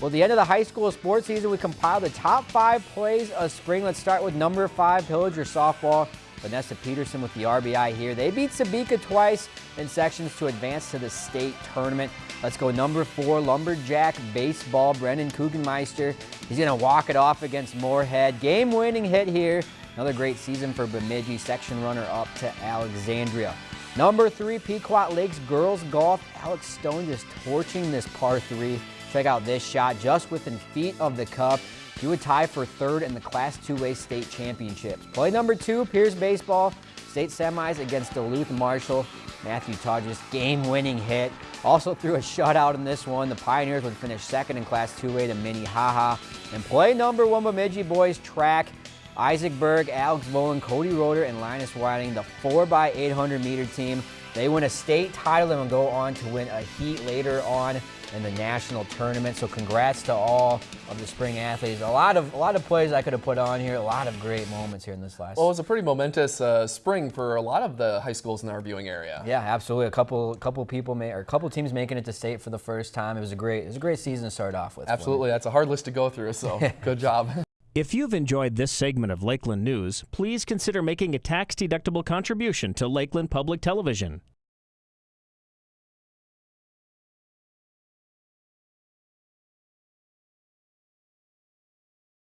Well, the end of the high school sports season, we compiled the top five plays of spring. Let's start with number five, Pillager softball. Vanessa Peterson with the RBI here. They beat Sebeka twice in sections to advance to the state tournament. Let's go number four, Lumberjack baseball. Brendan Kugenmeister. He's going to walk it off against Moorhead. Game-winning hit here. Another great season for Bemidji, section runner up to Alexandria. Number three, Pequot Lakes girls golf. Alex Stone just torching this par three. Check out this shot just within feet of the cup. He would tie for third in the Class 2A state championships. Play number two, Pierz Baseball. State semis against Duluth Marshall. Matthew Todges game-winning hit. Also threw a shutout in this one. The Pioneers would finish second in Class 2A to Minnehaha. And play number one, Bemidji boys track. Isaac Berg, Alex Volan, Cody Roder, and Linus Whiting, the 4x800 meter team. They win a state title and will go on to win a heat later on in the national tournament. So congrats to all of the spring athletes. A lot of a lot of plays I could have put on here. A lot of great moments here in this last. Well, it was a pretty momentous uh, spring for a lot of the high schools in our viewing area. Yeah, absolutely. A couple couple people may or a couple teams making it to state for the first time. It was a great it was a great season to start off with. Absolutely, that's a hard list to go through. So good job. If you've enjoyed this segment of Lakeland News, please consider making a tax-deductible contribution to Lakeland Public Television.